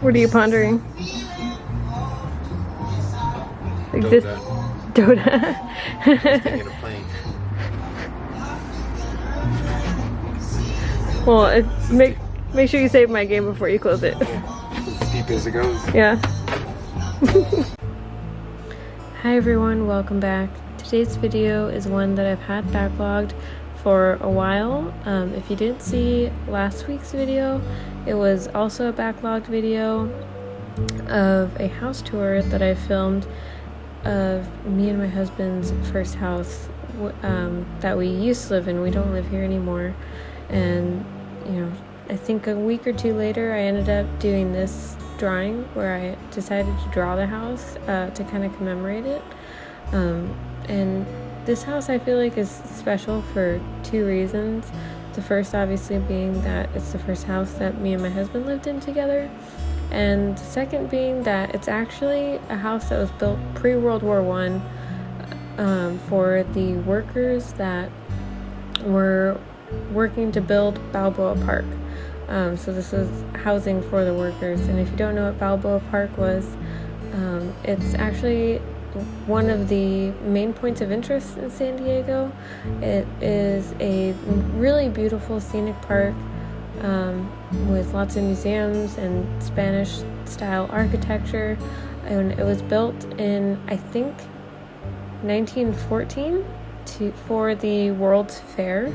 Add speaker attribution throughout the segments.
Speaker 1: What are you pondering? Exist
Speaker 2: Dota.
Speaker 1: Dota.
Speaker 2: Thinking of playing.
Speaker 1: well, it, make make sure you save my game before you close it.
Speaker 2: Deep as it goes.
Speaker 1: Yeah. Hi everyone, welcome back. Today's video is one that I've had backlogged for a while. Um, if you didn't see last week's video, it was also a backlogged video of a house tour that I filmed of me and my husband's first house um, that we used to live in. We don't live here anymore. And, you know, I think a week or two later, I ended up doing this drawing where I decided to draw the house uh, to kind of commemorate it. Um, and this house I feel like is special for two reasons. The first, obviously, being that it's the first house that me and my husband lived in together. And the second being that it's actually a house that was built pre World War One um, for the workers that were working to build Balboa Park. Um, so this is housing for the workers. And if you don't know what Balboa Park was, um, it's actually one of the main points of interest in San Diego. It is a really beautiful scenic park um, with lots of museums and Spanish style architecture. And it was built in, I think, 1914 to, for the World's Fair.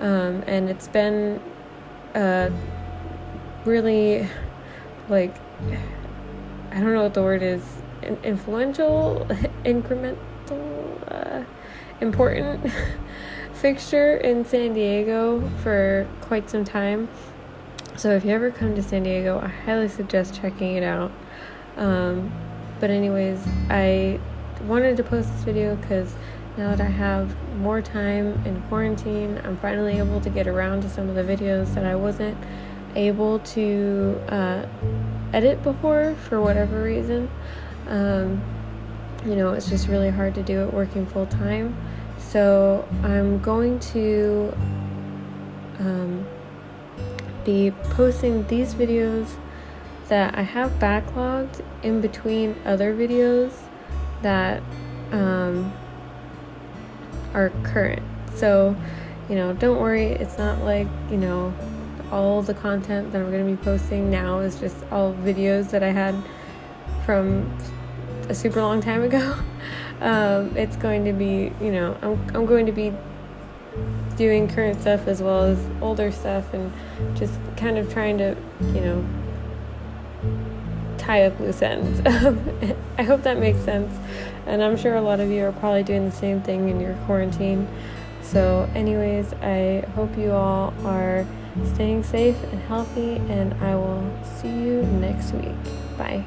Speaker 1: Um, and it's been uh, really like I don't know what the word is influential, incremental, uh, important fixture in San Diego for quite some time. So if you ever come to San Diego, I highly suggest checking it out. Um, but anyways, I wanted to post this video because now that I have more time in quarantine, I'm finally able to get around to some of the videos that I wasn't able to uh, edit before for whatever reason. Um, you know, it's just really hard to do it working full time. So I'm going to um, be posting these videos that I have backlogged in between other videos that um, are current. So, you know, don't worry, it's not like, you know, all the content that I'm going to be posting now is just all videos that I had from a super long time ago. Um, it's going to be, you know, I'm, I'm going to be doing current stuff as well as older stuff and just kind of trying to, you know, tie up loose ends. I hope that makes sense. And I'm sure a lot of you are probably doing the same thing in your quarantine. So, anyways, I hope you all are staying safe and healthy, and I will see you next week. Bye.